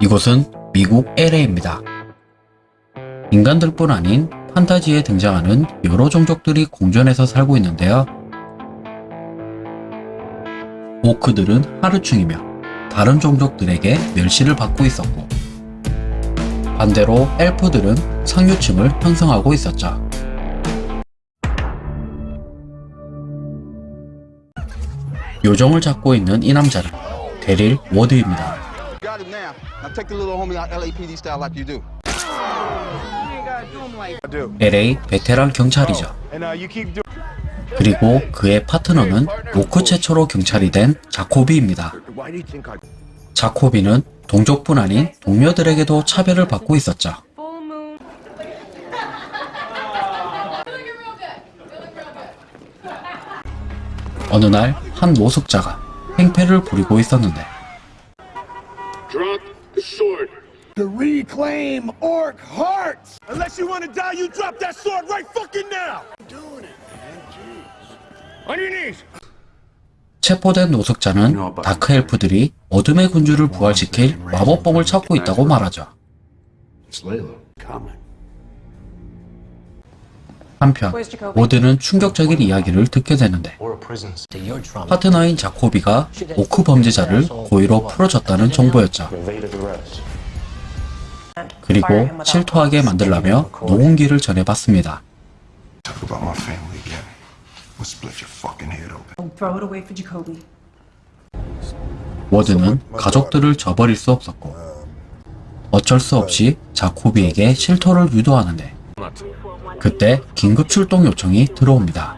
이곳은 미국 LA입니다. 인간들뿐 아닌 판타지에 등장하는 여러 종족들이 공존해서 살고 있는데요. 오크들은 하루충이며 다른 종족들에게 멸시를 받고 있었고 반대로 엘프들은 상류층을 형성하고 있었죠. 요정을 잡고 있는 이 남자는 데릴 워드입니다. LA 베테랑 경찰이죠. 그리고 그의 파트너는 오크 최초로 경찰이 된 자코비입니다. 자코비는 동족뿐 아닌 동료들에게도 차별을 받고 있었죠. 어느 날 한 노숙자가 행패를 부리고 있었는데 Drop the sword. to reclaim orc hearts. Unless you want to die, you drop that sword right fucking now. Doing it, man. Jeez. On your knees. 체포된 노숙자는 다크 엘프들이 어둠의 군주를 부활시킬 마법봉을 찾고 있다고 말하죠. It's Layla. 한편 워드는 충격적인 이야기를 듣게 되는데 파트너인 자코비가 오크 범죄자를 고의로 풀어줬다는 정보였죠. 그리고 실토하게 만들라며 노홍기를 Jacoby. 워드는 가족들을 저버릴 수 없었고 어쩔 수 없이 자코비에게 실토를 유도하는데 그때 긴급 출동 요청이 들어옵니다.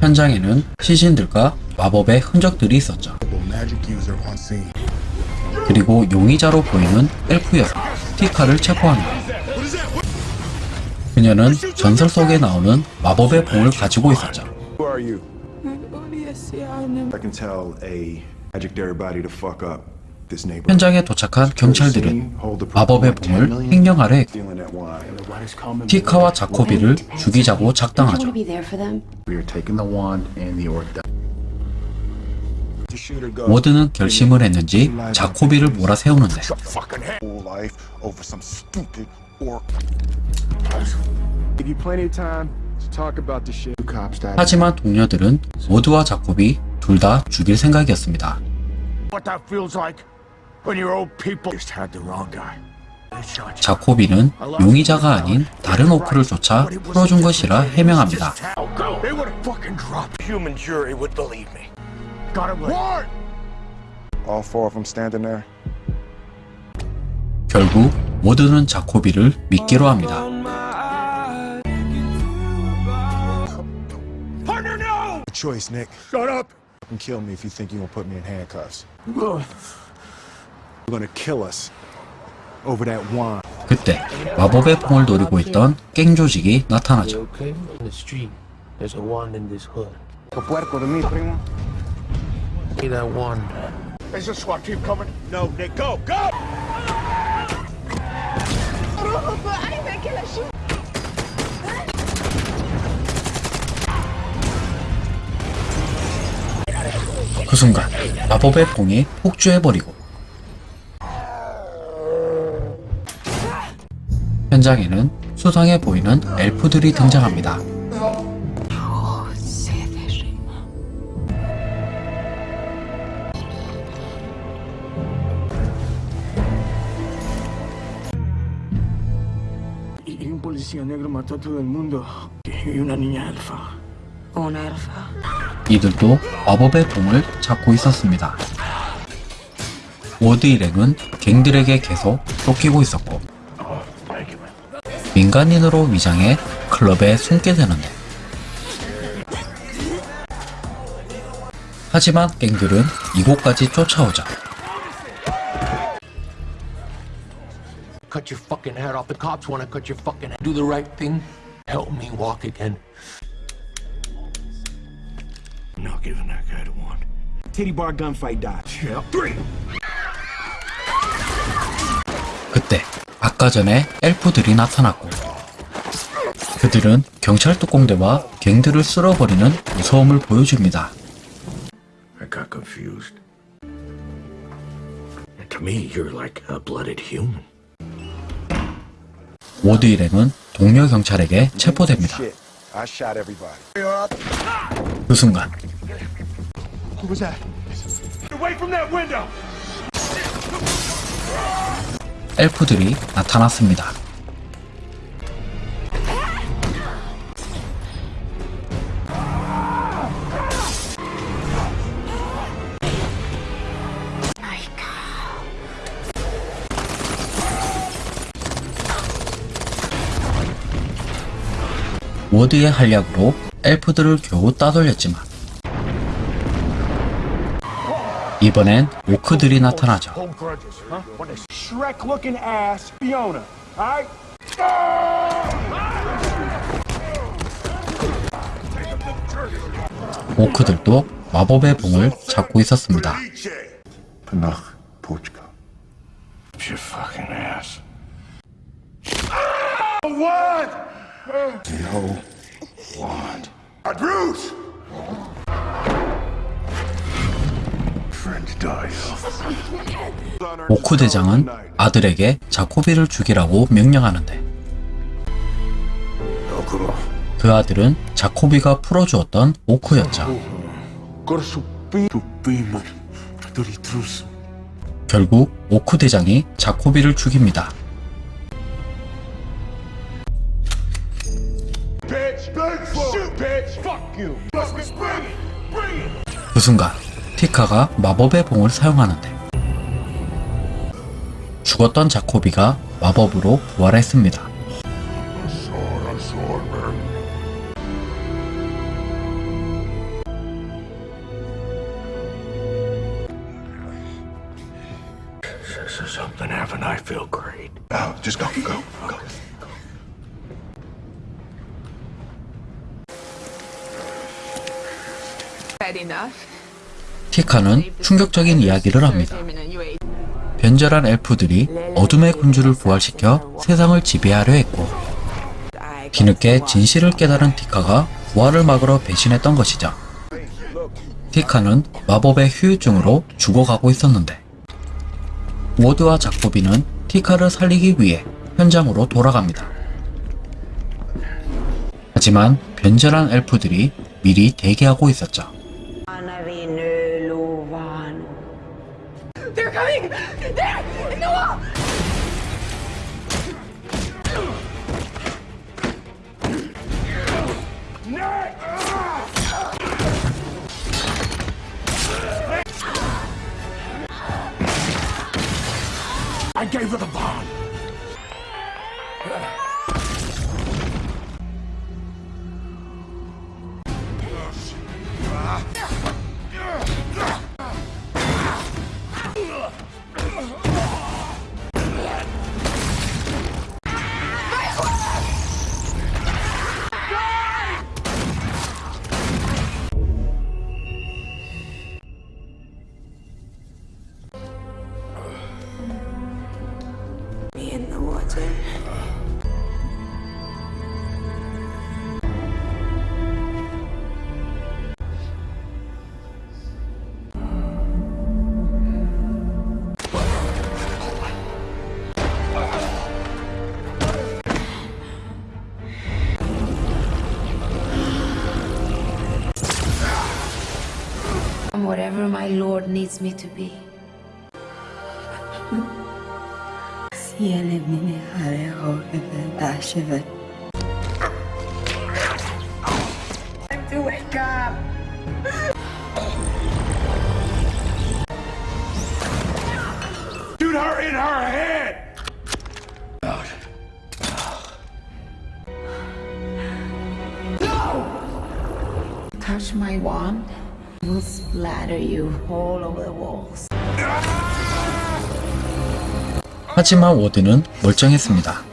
현장에는 시신들과 마법의 흔적들이 있었죠. Magic user on scene. 그리고 용의자로 보이는 엘프 여성 티카를 체포합니다. 그녀는 전설 속에 나오는 마법의 봉을 가지고 있었죠. Who are you? I can tell a magic everybody to fuck up this neighborhood. 현장에 도착한 경찰들은 마법의 봉을 했고 that wine. 티카와 자코비를 죽이자고 작당하죠. be there for them. We are taking the wand and the orc down. The shooter go. 워드는 결심을 했는지 자코비를 몰아세우는데 Whole life over some stupid orc. Give you plenty of time to talk about the shit. Cops died. 하지만 동료들은 워드와 자코비 둘다 죽일 생각이었습니다. What that feels like when your old people just had the wrong guy. 자코비는 용의자가 아닌 다른 오크를 쫓아 풀어준 것이라 해명합니다. They would have fucking dropped. Human jury would believe me. Got him right. All four of them standing there. 결국 워드는 자코비를 믿기로 합니다. Partner, no! Choice, Nick. Shut up. And kill me if you think you're gonna put me in handcuffs. You're gonna kill us over that wine. 그때 마법의 봉을 노리고 있던 갱 조직이 나타나죠. okay? In the street, there's a wand in this hood. Puerco de mí, primo. See that wand? Is the SWAT team coming? No, Nick, go, go! 그 순간 마법의 봉이 폭주해버리고 현장에는 수상해 보이는 엘프들이 등장합니다. Policía negro mató a todo el mundo. Y una niña alfa. Una elfa. 이들도 마법의 봉을 찾고 있었습니다. 워드 일행은 갱들에게 계속 쫓기고 있었고 민간인으로 위장해 클럽에 숨게 되는데 하지만 갱들은 이곳까지 쫓아오자 Cut your fucking head off. The cops want to cut your fucking head. Do the right thing. Help me walk again. I'm not giving that guy the wand. Titty bar gunfight died. Yeah. Three. 그때 아까 전에 엘프들이 나타났고 그들은 경찰 특공대와 갱들을 쓸어버리는 무서움을 보여줍니다. I got confused. And to me, you're like a blooded human. 워드 일행은 동료 경찰에게 체포됩니다. 그 순간! 엘프들이 나타났습니다. 워드의 한략으로 엘프들을 겨우 따돌렸지만 이번엔 오크들이 나타나죠. 오크들도 마법의 봉을 잡고 있었습니다. What? No wand. Friends die 오크 대장은 아들에게 자코비를 죽이라고 명령하는데 그 아들은 자코비가 풀어주었던 오크였죠. 결국 오크 대장이 자코비를 죽입니다. Bitch! Shoot, bitch! Fuck you! Let's bring it! Bring it! 그 순간 티카가 마법의 봉을 사용하는데 죽었던 자코비가 마법으로 부활했습니다. This is something haven't I feel great. Oh, just go, go, go. 티카는 충격적인 이야기를 합니다. 변절한 엘프들이 어둠의 군주를 부활시켜 세상을 지배하려 했고 뒤늦게 진실을 깨달은 티카가 부활을 막으러 배신했던 것이죠. 티카는 마법의 후유증으로 죽어가고 있었는데 워드와 자코비는 티카를 살리기 위해 현장으로 돌아갑니다. 하지만 변절한 엘프들이 미리 대기하고 있었죠. They're coming! There! In the wall! I gave her the bomb! Whatever my lord needs me to be. Time to wake up! Shoot her in her head! No! Touch my wand, will splatter you all over the walls. 하지만 워드는 멀쩡했습니다.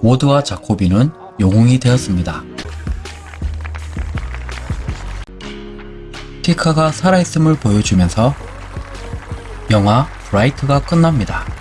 워드와 자코비는 영웅이 되었습니다. 피카가 살아있음을 보여주면서 영화 브라이트가 끝납니다.